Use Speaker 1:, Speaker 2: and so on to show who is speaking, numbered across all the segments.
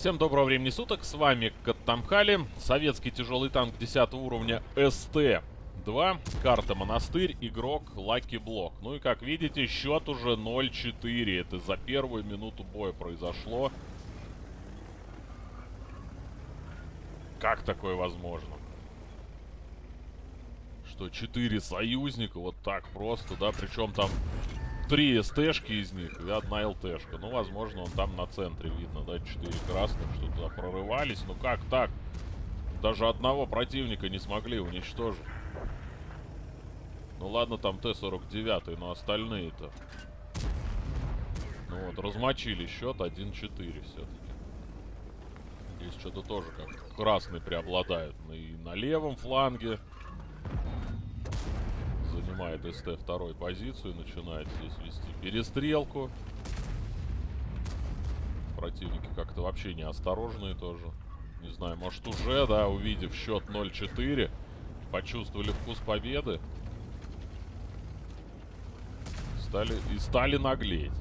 Speaker 1: Всем доброго времени суток, с вами Каттамхали, советский тяжелый танк 10 уровня СТ-2, карта Монастырь, игрок Лаки Блок. Ну и как видите, счет уже 0-4, это за первую минуту боя произошло. Как такое возможно? Что 4 союзника вот так просто, да, причем там три СТшки из них и одна ЛТшка. Ну, возможно, он там на центре видно, да, четыре красных, что туда прорывались. Ну, как так? Даже одного противника не смогли уничтожить. Ну, ладно, там Т-49, но остальные-то... Ну вот, размочили счет 1-4 все-таки. Здесь что-то тоже как красный преобладает. И на левом фланге занимает СТ второй позицию, начинает здесь вести перестрелку. Противники как-то вообще неосторожные тоже. Не знаю, может уже, да, увидев счет 0-4, почувствовали вкус победы. Стали, и стали наглеть.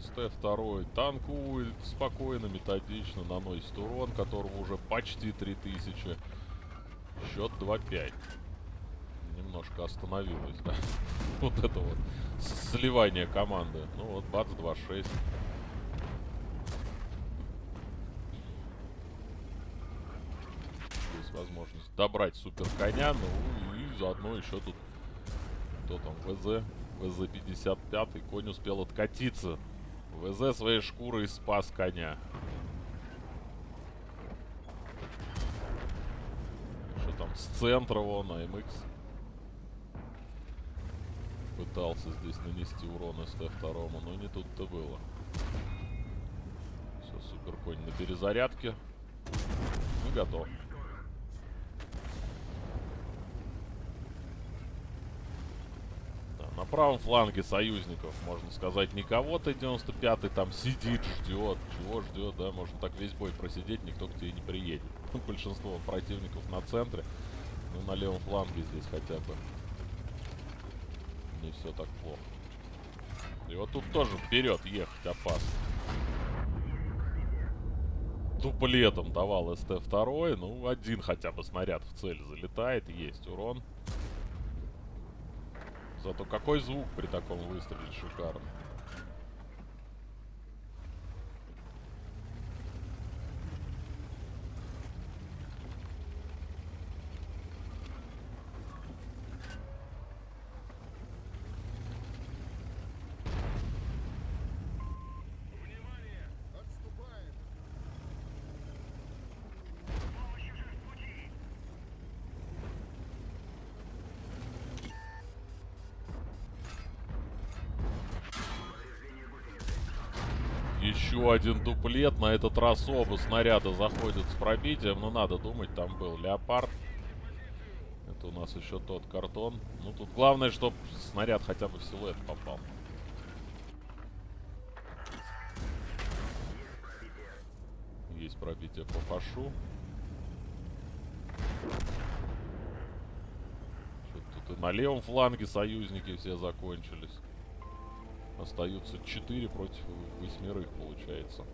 Speaker 1: СТ-2 танкует спокойно, методично, наносит урон, которого уже почти 3000. Счет 2-5. Немножко остановилось, да. вот это вот сливание команды. Ну вот, бац, 2-6. Есть возможность добрать супер коня, ну и заодно еще тут кто там, ВЗ, ВЗ-55, конь успел откатиться ВЗ своей шкурой спас коня. Что там с центра вон, АМХ. Пытался здесь нанести урон СТ-2, но не тут-то было. Все, супер конь на перезарядке. И готов. На правом фланге союзников, можно сказать, никого Т-95 там сидит, ждет. Чего ждет, да? Можно так весь бой просидеть, никто к тебе не приедет. Большинство противников на центре. Ну, на левом фланге здесь хотя бы. Не все так плохо. И вот тут тоже вперед ехать опасно. Дуплетом давал СТ-2. Ну, один хотя бы снаряд в цель залетает. Есть урон. Зато какой звук при таком выстреле шикарный. Еще один дуплет. На этот раз оба снаряда заходят с пробитием. Но надо думать, там был леопард. Это у нас еще тот картон. Ну, тут главное, чтобы снаряд хотя бы в силуэт попал. Есть пробитие по фашу. Тут и на левом фланге союзники все закончились. Остаются 4 против восьмерых, получается.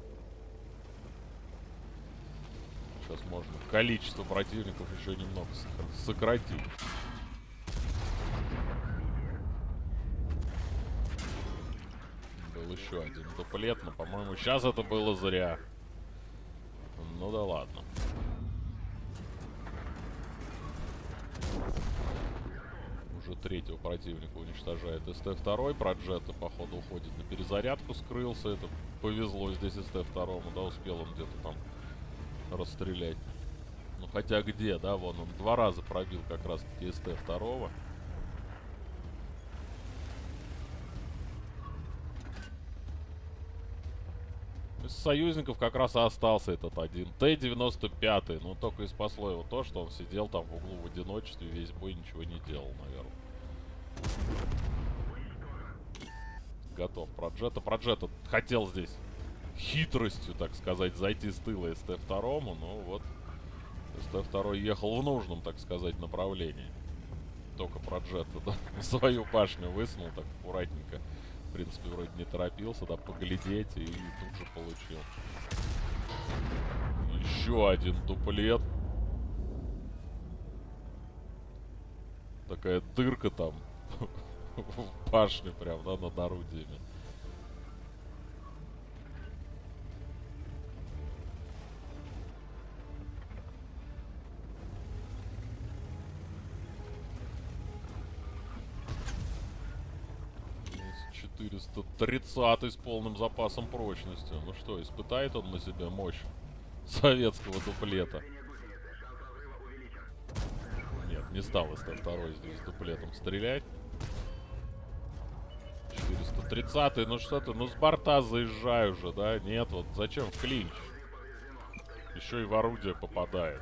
Speaker 1: Сейчас можно количество противников еще немного сократить. Был еще один дуплет, но, по-моему, сейчас это было зря. Ну да ладно. уже третьего противника уничтожает. СТ-2, Проджета, походу, уходит на перезарядку, скрылся. Это повезло здесь СТ-2, да, успел он где-то там расстрелять. Ну, хотя где, да, вон он два раза пробил как раз-таки СТ-2. Из союзников как раз и остался этот один. Т-95. Ну, только и спасло его то, что он сидел там в углу в одиночестве, весь бой ничего не делал, наверное. Готов. Проджета. Проджета хотел здесь хитростью, так сказать, зайти с тыла СТ-2, но вот СТ-2 ехал в нужном, так сказать, направлении. Только Проджета, да, свою башню высунул так аккуратненько. принципе, вроде не торопился, да, поглядеть, и тут же получил. Еще один дуплет. Такая дырка там в башне прям, да, над орудиями. 430 с полным запасом прочности. Ну что, испытает он на себе мощь советского дуплета? Нет, не стал СТ-2 здесь дуплетом стрелять. 430 ну что ты, ну с борта заезжай уже, да? Нет, вот зачем в клинч? Еще и в орудие попадает.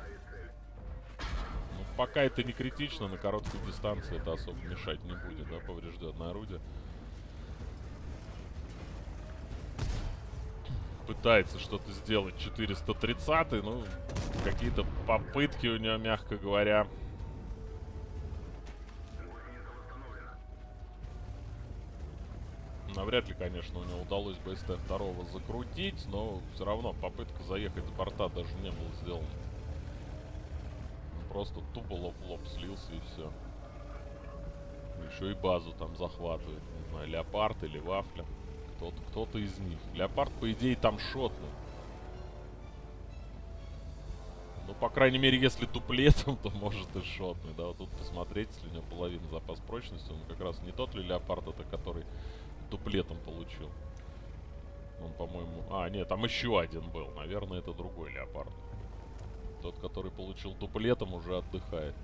Speaker 1: Ну, пока это не критично, на короткой дистанции это особо мешать не будет, да, поврежденное орудие. Пытается что-то сделать 430 ну, какие-то попытки у него, мягко говоря, Навряд ли, конечно, у него удалось бы СТ-2 закрутить, но все равно попытка заехать с борта даже не была сделана. просто тупо лоб-лоб слился и все. Еще и базу там захватывает. Не знаю, Леопард или Вафля. Кто-то кто, -то, из них. Леопард, по идее, там шотный. Ну, по крайней мере, если туплетом, то может и шотный. Да, вот тут посмотреть, если у него половина запас прочности, он как раз не тот ли Леопард, это который дуплетом получил. Он, по-моему... А, нет, там еще один был. Наверное, это другой леопард. Тот, который получил дуплетом, уже отдыхает.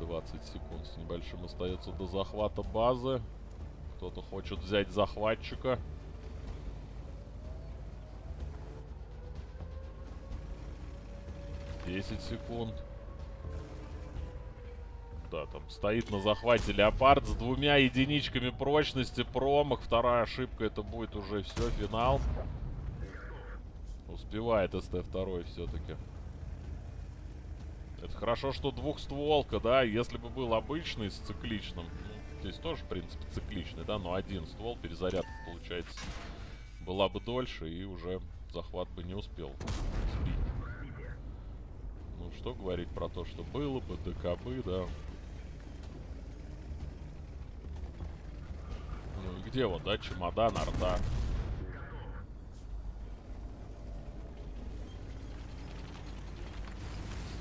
Speaker 1: 20 секунд с небольшим остается до захвата базы. Кто-то хочет взять захватчика. Десять секунд да, там стоит на захвате Леопард с двумя единичками прочности, промах, вторая ошибка, это будет уже все, финал. Успевает СТ-2 все-таки. Это хорошо, что двухстволка, да, если бы был обычный с цикличным, здесь тоже, в принципе, цикличный, да, но один ствол, перезарядка, получается, была бы дольше, и уже захват бы не успел сбить. Ну, что говорить про то, что было бы, ДКБ, да, где вот, да, чемодан, арта.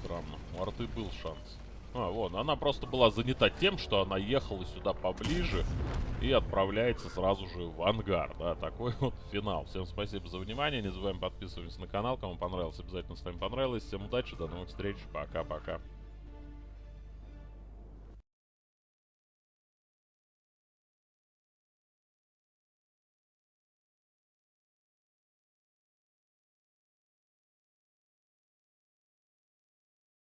Speaker 1: Странно. У арты был шанс. А, вон, она просто была занята тем, что она ехала сюда поближе и отправляется сразу же в ангар, да, такой вот финал. Всем спасибо за внимание, не забываем подписываться на канал, кому понравилось, обязательно ставим понравилось. Всем удачи, до новых встреч, пока-пока.